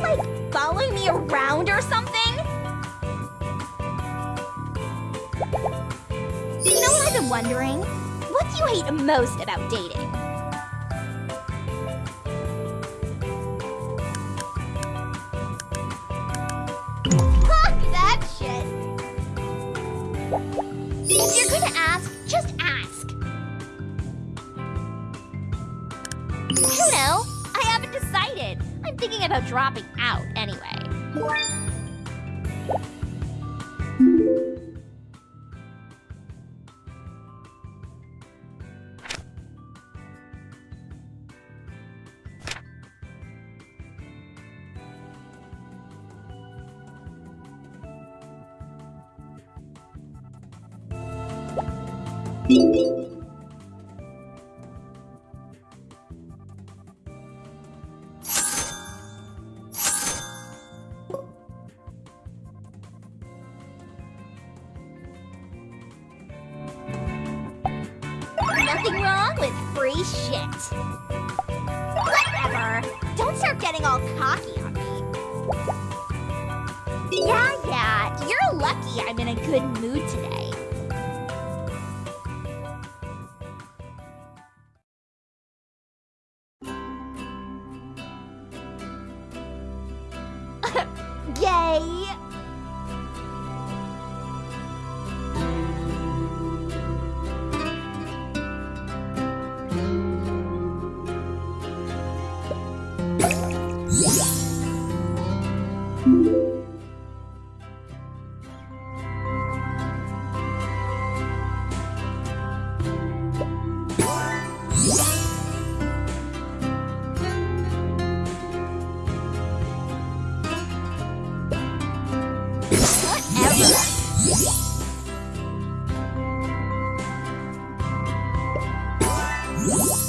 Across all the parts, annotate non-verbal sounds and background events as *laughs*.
Like, following me around or something? You know what I've been wondering? What do you hate most about dating? About dropping out anyway. *laughs* Yay! Música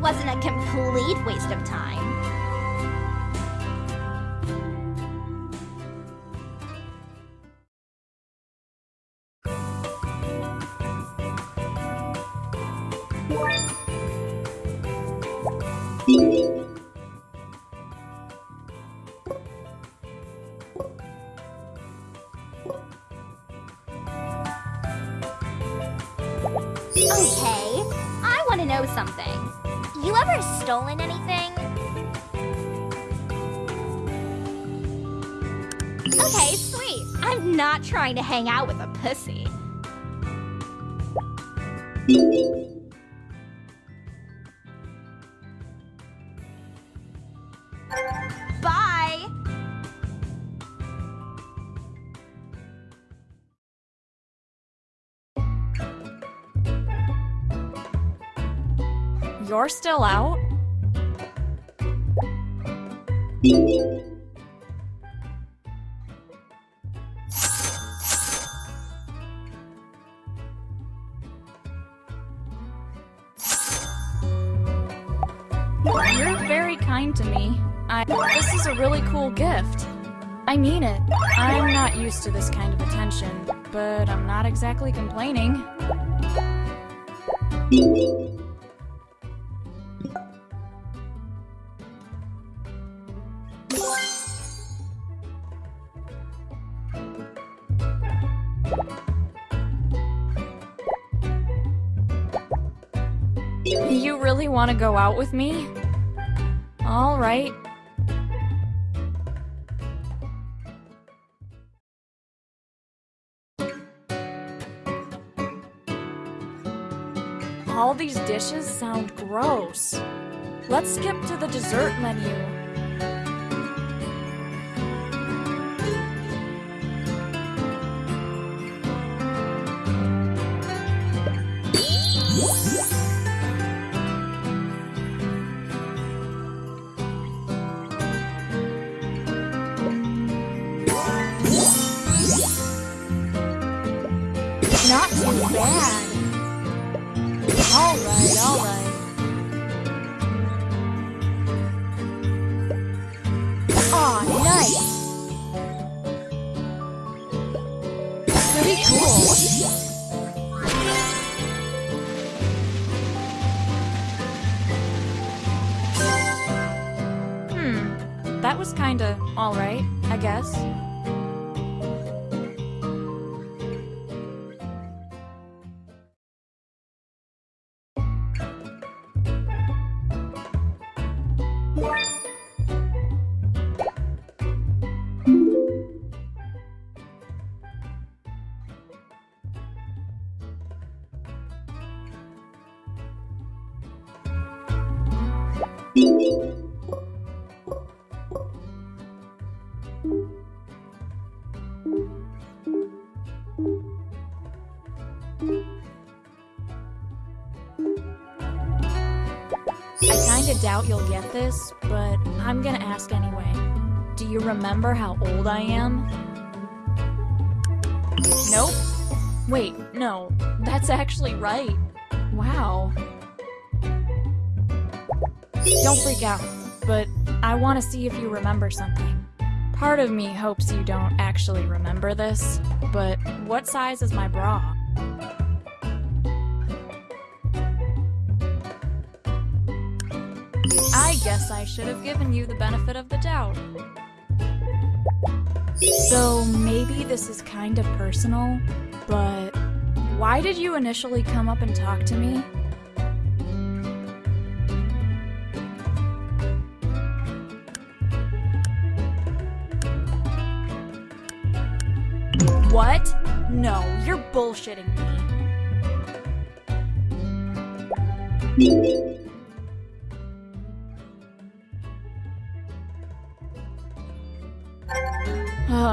wasn't a complete waste of time. To hang out with a pussy. Bye! You're still out? Cool gift. I mean it. I'm not used to this kind of attention, but I'm not exactly complaining. You really want to go out with me? All these dishes sound gross. Let's skip to the dessert menu. Kinda alright, I guess. Doubt you'll get this, but I'm gonna ask anyway. Do you remember how old I am? Nope. Wait, no. That's actually right. Wow. Don't freak out, but I want to see if you remember something. Part of me hopes you don't actually remember this, but what size is my bra? Guess I should have given you the benefit of the doubt. So maybe this is kind of personal, but why did you initially come up and talk to me? What? No, you're bullshitting me.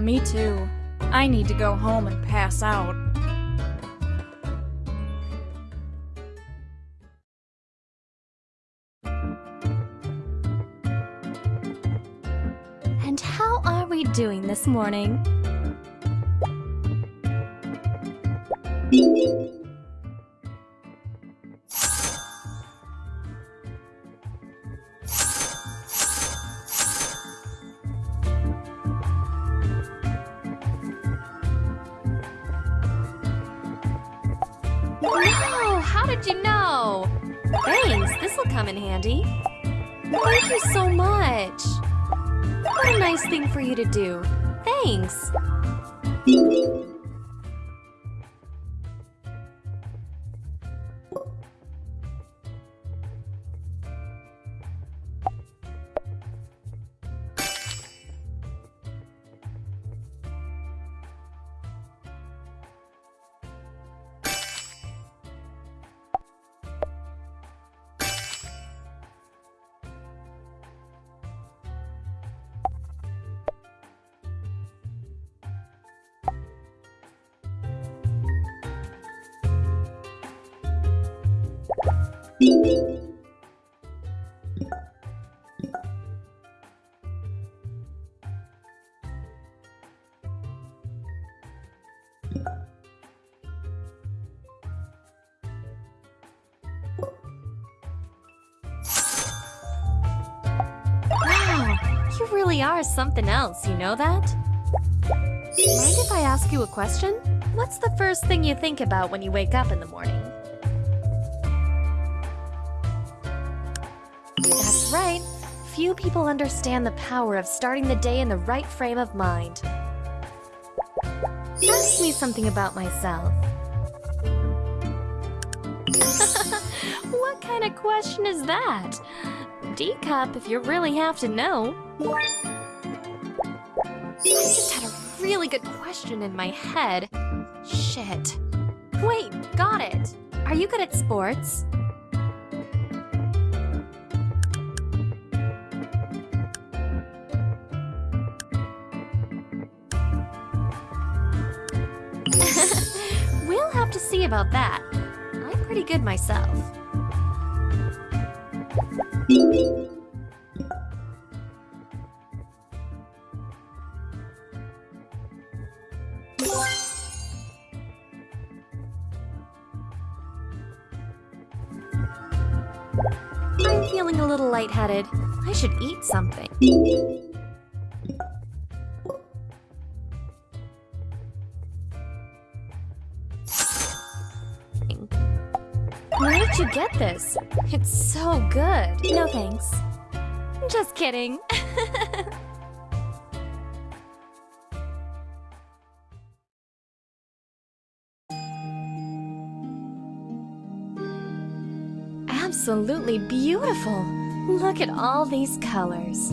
Me too. I need to go home and pass out. And how are we doing this morning? How did you know? Thanks, this'll come in handy. Thank you so much. What a nice thing for you to do. Thanks. You really are something else, you know that? Mind if I ask you a question? What's the first thing you think about when you wake up in the morning? Few people understand the power of starting the day in the right frame of mind. Ask me something about myself. *laughs* what kind of question is that? D-Cup, if you really have to know. I just had a really good question in my head. Shit. Wait, got it. Are you good at sports? About that. I'm pretty good myself. I'm feeling a little lightheaded. I should eat something. Get this? It's so good. No thanks. Just kidding. *laughs* Absolutely beautiful. Look at all these colors.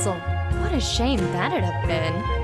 cancel. What a shame that'd have been.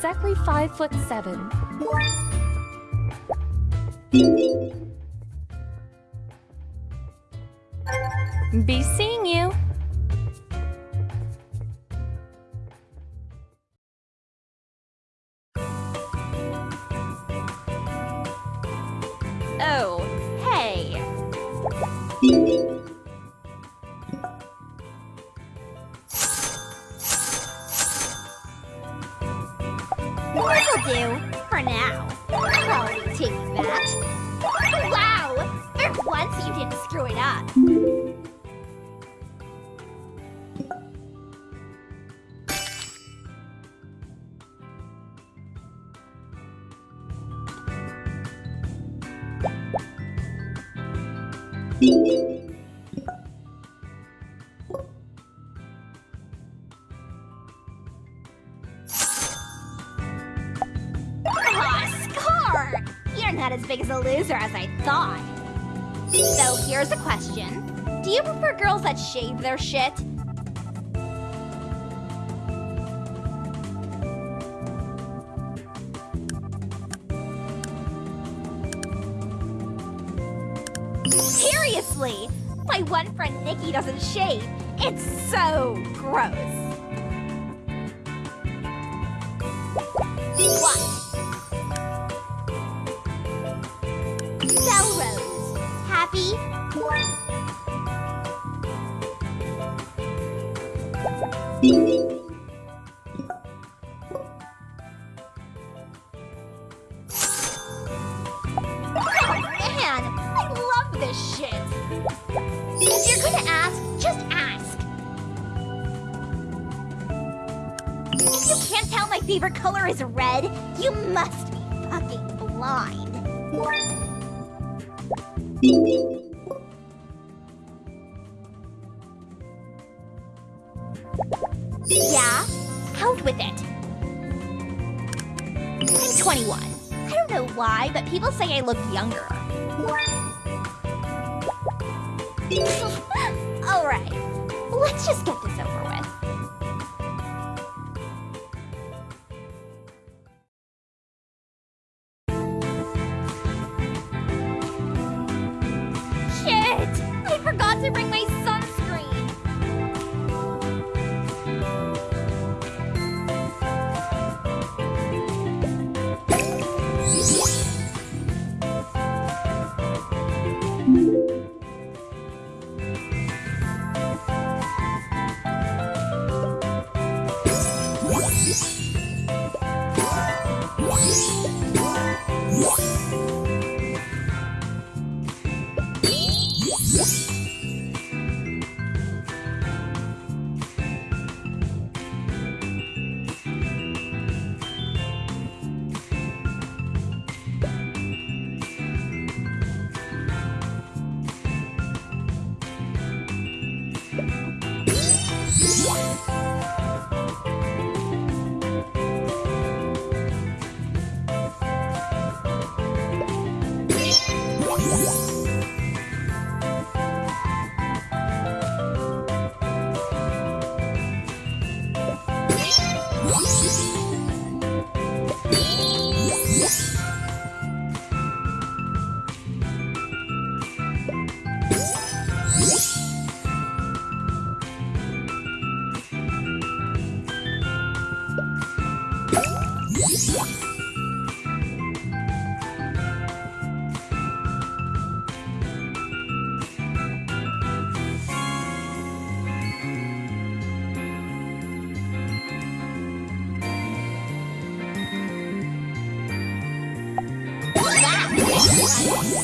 Exactly five foot seven. Be seeing you. Oh, hey. Not as big as a loser as I thought. So here's a question. Do you prefer girls that shave their shit? Seriously! My one friend Nikki doesn't shave. It's so gross. This shit. If you're gonna ask, just ask. If you can't tell my favorite color is red, you must be fucking blind. Yeah? Out with it. I'm 21. I don't know why, but people say I look younger. *laughs* Alright, let's just get Yeah.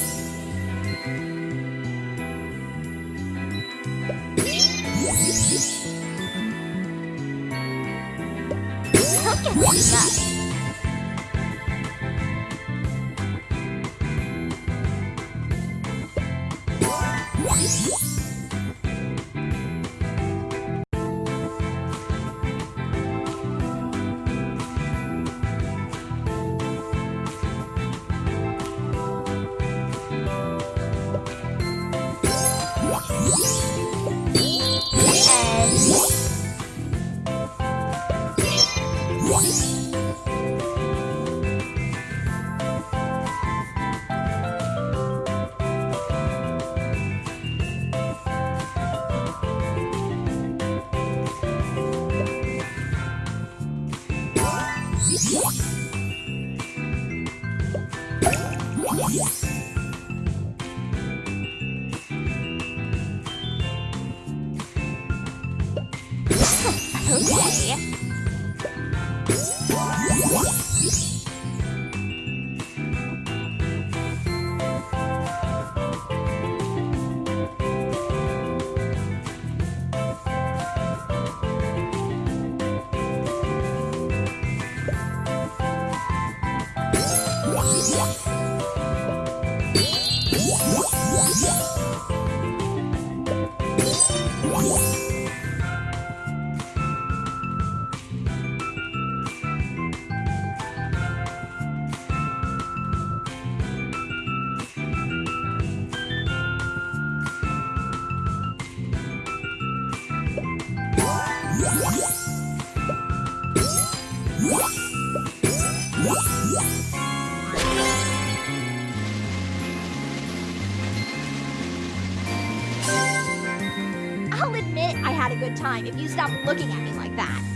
good time if you stop looking at me like that.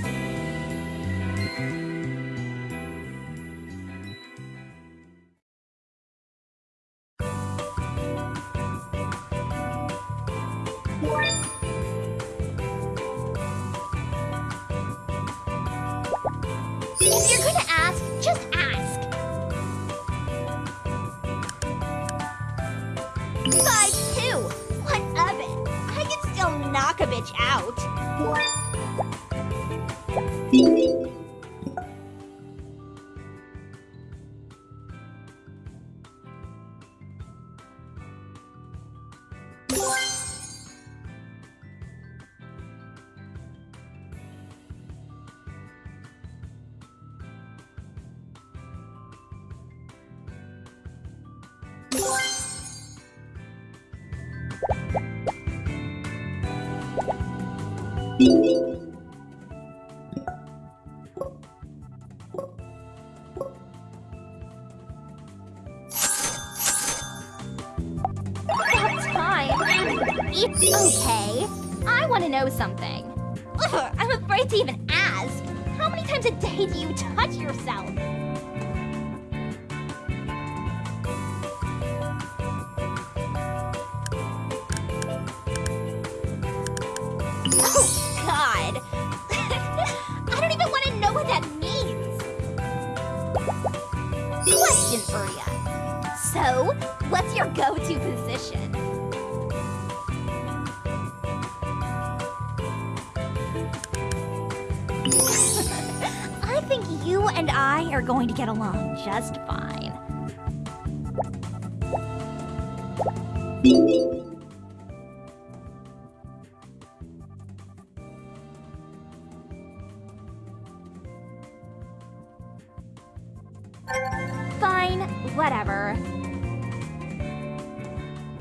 your go-to position. *laughs* I think you and I are going to get along just fine.